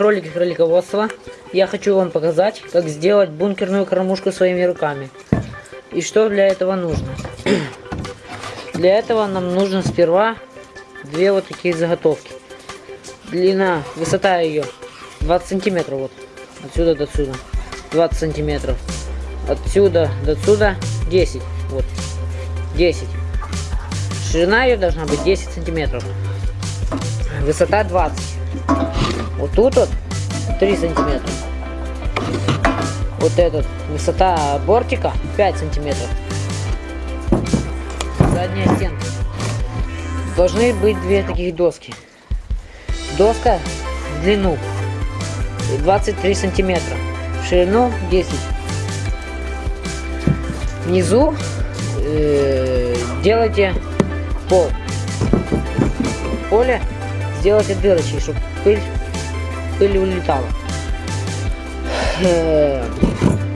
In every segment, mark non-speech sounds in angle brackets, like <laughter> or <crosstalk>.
кролики кролиководства. Я хочу вам показать, как сделать бункерную кормушку своими руками. И что для этого нужно. <clears throat> Для этого нам нужно сперва две вот такие заготовки. Длина, высота ее 20 сантиметров вот. Отсюда до сюда. 20 сантиметров. Отсюда до сюда 10. Вот. 10. Ширина ее должна быть 10 сантиметров. Высота 20. Вот тут вот 3 сантиметра. Вот этот высота бортика 5 сантиметров. Задняя стенка. Должны быть две таких доски. Доска в длину 23 сантиметра. В ширину 10. Внизу э, делайте пол. Поле сделайте дырочки, чтобы пыль, пыль улетала. Э,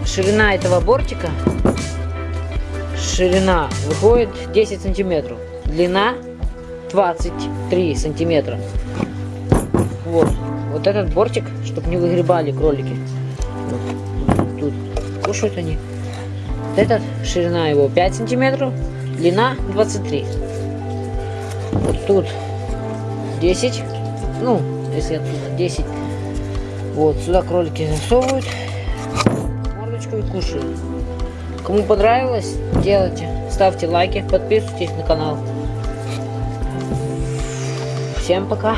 ширина этого бортика ширина выходит 10 сантиметров длина 23 сантиметра вот вот этот бортик чтобы не выгребали кролики вот. тут кушают они этот ширина его 5 сантиметров длина 23 вот тут 10 ну если оттуда 10 вот сюда кролики засовывают. Мордочку и кушают. Кому понравилось делайте ставьте лайки подписывайтесь на канал. Всем пока